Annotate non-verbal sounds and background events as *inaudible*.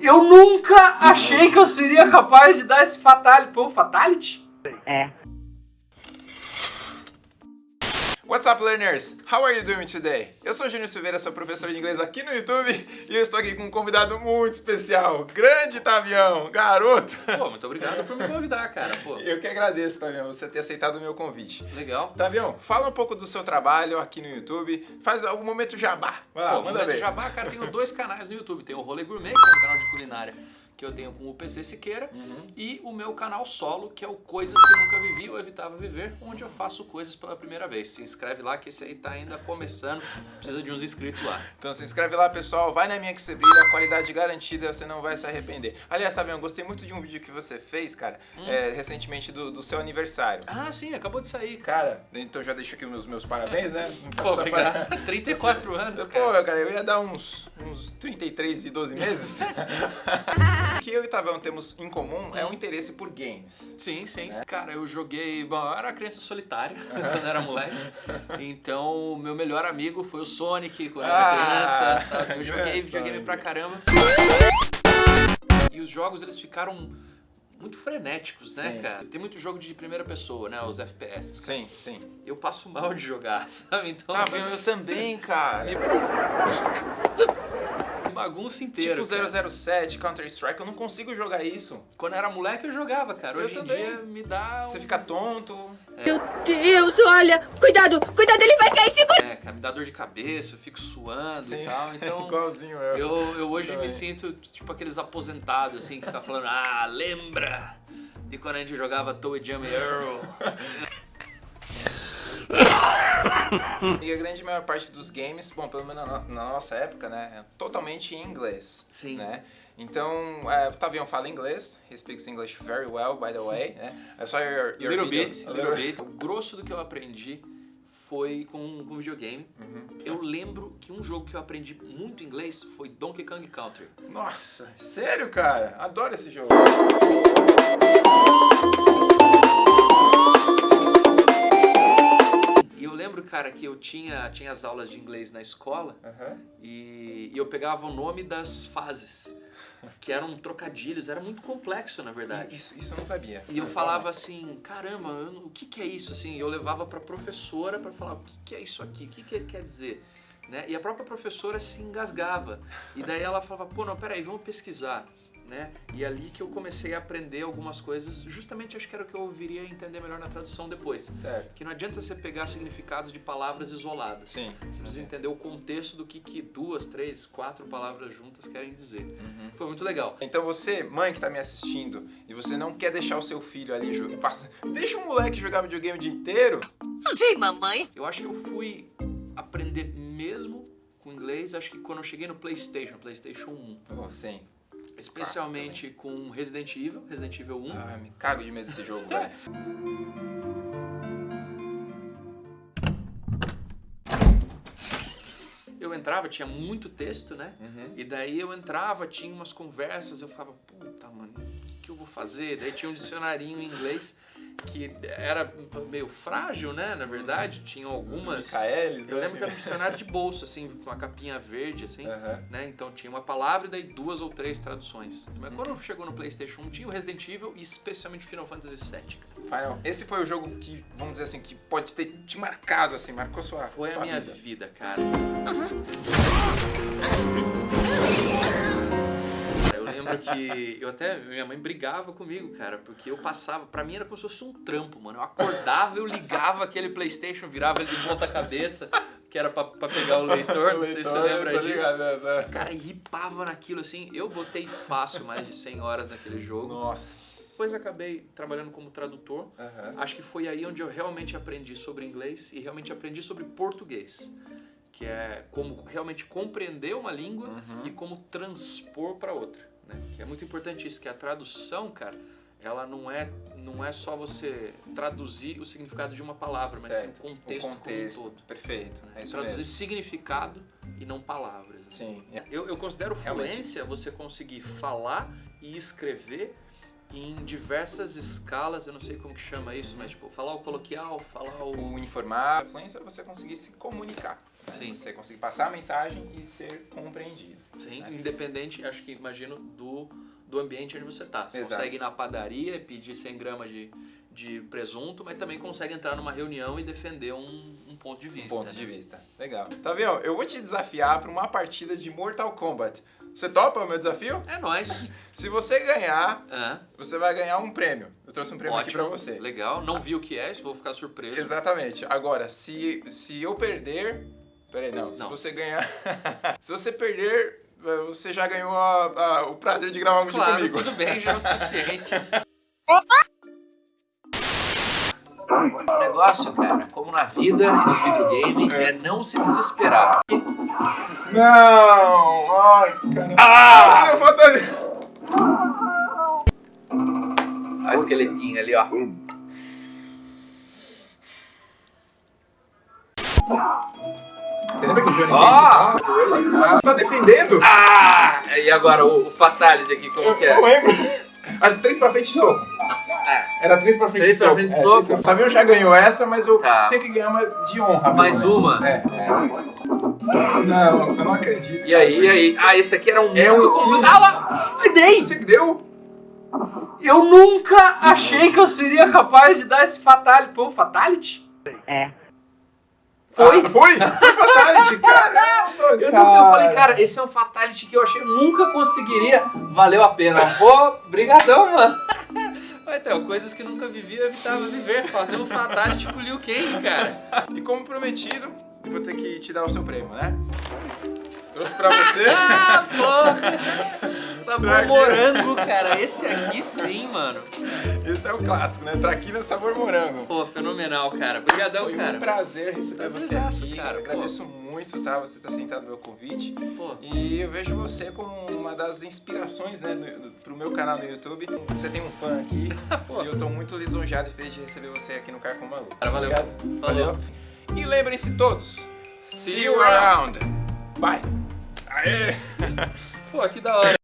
Eu nunca achei que eu seria capaz de dar esse fatality. Foi um fatality? É. What's up, learners? How are you doing today? Eu sou Júnior Silveira, sou professor de inglês aqui no YouTube e eu estou aqui com um convidado muito especial, grande Tavião, garoto. Pô, muito obrigado por me convidar, cara. Pô, Eu que agradeço, Tavião, você ter aceitado o meu convite. legal. Tavião, fala um pouco do seu trabalho aqui no YouTube, faz algum momento jabá. Vai lá, Pô, manda Momento. Jabá, cara, tenho dois canais no YouTube. Tem o Rolê Gourmet, que é um canal de culinária que eu tenho com o PC Siqueira, Uhum. e o meu canal solo, que é o Coisas que nunca vivi ou evitava viver, onde eu faço coisas pela primeira vez. Se inscreve lá que esse aí tá ainda começando, precisa de uns inscritos lá. Então se inscreve lá, pessoal, vai na minha que você brilha, qualidade garantida, você não vai se arrepender. Aliás, Tavião, gostei muito de um vídeo que você fez, cara, Hum. é, recentemente do, do seu aniversário. Ah, sim, acabou de sair, cara. Então já deixo aqui os meus parabéns, né? Pô, obrigado. para- 34 *laughs* anos, Pô, cara. cara, eu ia dar uns, uns 33 e 12 meses. *laughs* o que eu e o Tavião temos em comum é um interesse por games. Sim, sim. Cara, eu joguei. Bom, eu era criança solitária *laughs* quando era moleque. *laughs* Então, o meu melhor amigo foi o Sonic quando eu era Ah, criança. sabe? Eu *laughs* joguei videogame pra caramba. E os jogos eles ficaram muito frenéticos, né, Sim. cara? Tem muito jogo de primeira pessoa, né? Os FPS. Sim, sim. Eu passo mal de jogar, sabe? Então. Tavião, eu também, cara. me bagunça inteira. Tipo cara. 007, Counter-Strike, eu não consigo jogar isso. Quando eu era moleque eu jogava, cara. Eu Hoje em também. dia me dá. Você um- fica tonto. Meu Deus, olha! Cuidado! Cuidado, ele vai cair! Segura! É, cara, me dá dor de cabeça, eu fico suando Sim. e tal. *laughs* Então. Igualzinho eu. Eu, eu hoje Também. me sinto tipo aqueles aposentados, assim, que ficam falando, ah, lembra de quando a gente jogava Toe Jam Earl? *laughs* E a grande maior parte dos games, bom, pelo menos na, na nossa época, né, é totalmente em inglês. Sim. Né? Então, é, o Tavião fala inglês, he speaks English very well, by the way, né? I saw your, your little video- bit, little bit. *laughs* O grosso do que eu aprendi foi com, com videogame. Uhum. Eu lembro que um jogo que eu aprendi muito inglês foi Donkey Kong Country. Nossa, sério, cara? Adoro esse jogo. Lembro, cara, que eu tinha, tinha as aulas de inglês na escola Aham. e, e eu pegava o nome das fases, que eram trocadilhos, era muito complexo, na verdade. Isso, isso eu não sabia. E eu falava assim, caramba, eu o que, que é isso? Assim, eu levava pra professora pra falar, o que, que é isso aqui? O que, que quer dizer? Né? E a própria professora se engasgava. E daí ela falava, pô, não, peraí, vamos pesquisar. Né? E ali que eu comecei a aprender algumas coisas, justamente acho que era o que eu viria entender melhor na tradução depois. Certo. Que não adianta você pegar significados de palavras isoladas. Sim. Você precisa entender o contexto do que, que duas, três, quatro palavras juntas querem dizer. Uhum. Foi muito legal. Então você, mãe que tá me assistindo, e você não quer deixar o seu filho ali jogar, deixa o moleque jogar videogame o dia inteiro. Sim, mamãe! Eu acho que eu fui aprender mesmo com inglês, acho que quando eu cheguei no PlayStation, PlayStation 1. Oh, sim. Especialmente com Resident Evil, Resident Evil 1. Ah, me cago de medo desse jogo, velho. Eu entrava, tinha muito texto, né? Uhum. E daí eu entrava, tinha umas conversas, eu falava, puta, mano, o que, que eu vou fazer? Daí tinha um dicionarinho em inglês que era meio frágil, né? Na verdade, tinha algumas. Micaelis, Eu né? lembro que era um dicionário de bolso, assim, com uma capinha verde, assim. Aham. né? Então tinha uma palavra e daí duas ou três traduções. Mas quando chegou no PlayStation 1, tinha o Resident Evil e especialmente Final Fantasy VII. Final. Esse foi o jogo que, vamos dizer assim, que pode ter te marcado, assim, marcou sua Foi a sua minha vida. vida, cara. Eu lembro que eu até minha mãe brigava comigo, cara, porque eu passava, pra mim era como se fosse um trampo, mano. Eu acordava, eu ligava aquele PlayStation, virava ele de ponta cabeça, que era pra, pra pegar o leitor, não sei se você lembra disso. ligado, Zé? Cara, ripava naquilo assim. Eu botei fácil mais de 100 horas naquele jogo. Nossa. Depois acabei trabalhando como tradutor. Aham. Acho que foi aí onde eu realmente aprendi sobre inglês e realmente aprendi sobre português. Que é como realmente compreender uma língua Uhum. e como transpor para outra. É muito importante isso, que a tradução, cara, ela não é, não é só você traduzir o significado de uma palavra, mas sim Certo. o contexto, o contexto. como um todo. Perfeito. É isso Traduzir mesmo. significado e não palavras. né? Sim. é. Eu, eu considero Realmente. fluência você conseguir falar e escrever em diversas escalas, eu não sei como que chama isso, mas tipo, falar o coloquial, falar o... O informar, a influência é você conseguir se comunicar. Sim. Você conseguir passar a mensagem e ser compreendido. Sim, independente, acho que imagino, do, do ambiente onde você tá. Você Exato. consegue ir na padaria e pedir 100 gramas de, de presunto, mas também consegue entrar numa reunião e defender um, um ponto de Um vista. ponto né? de vista. Legal. Tá vendo? Eu vou te desafiar para uma partida de Mortal Kombat. Você topa o meu desafio? É nóis. *laughs* Se você ganhar, você vai ganhar um prêmio. Eu trouxe um prêmio aqui ótimo. pra você. Legal. Não vi o que é, isso vou ficar surpreso. Exatamente. Agora, se, se eu perder. Peraí, não. Se Não. você ganhar. *laughs* se você perder, você já ganhou a- a- o prazer de gravar um vídeo Claro, comigo. tudo bem, já é o suficiente. *laughs* O negócio, cara, como na vida e nos videogames, é. não se desesperar. Não! Ai, caramba. Ah! Você deu falta de... Olha o esqueletinho ali, ó. Você lembra que o Johnny Ó! Cage ah, tá defendendo? Ah! E agora o, o Fatality aqui, como que é? Eu lembro. Acho três pra frente e soco. Ah, Era três pra frente Três e pra soco. frente e É, soco. três pra- Fabinho já ganhou essa, mas eu Tá. tenho que ganhar uma de honra. Mais menos. uma? É. Não, eu não acredito. E aí, e aí? Ah, esse aqui era um É muito um- complicado. Ah lá! Ai, dei! Você que deu? Eu nunca achei que eu seria capaz de dar esse Fatality. Foi um Fatality? Foi? Ah, foi? Foi fatality, caramba, Eu, nunca, eu falei, cara, esse é um Fatality que eu achei que eu nunca conseguiria. Valeu a pena. Pô, brigadão, mano. Então, coisas que nunca vivi, eu evitava viver. Fazer um Fatality com o Liu Kang, cara. E como prometido, vou ter que te dar o seu prêmio, né? Trouxe pra você. *laughs* Ah, pô! Sabor Traquina. morango, cara. Esse aqui sim, mano. Esse é o clássico, né? Traquina sabor morango. Pô, fenomenal, cara. Obrigadão, Foi cara. um prazer receber você aqui. cara, Eu pô. agradeço muito, tá? Você ter aceitado meu convite. Pô, E eu vejo você como uma das inspirações, né, do, do, pro meu canal no YouTube. Você tem um fã aqui. *laughs* Pô. e eu tô muito lisonjeado e feliz de receber você aqui no Carcom Maluco. cara, valeu. Obrigado. Falou. Valeu. E lembrem-se todos. See you around. Bye. Aê! *laughs* Pô, que da hora.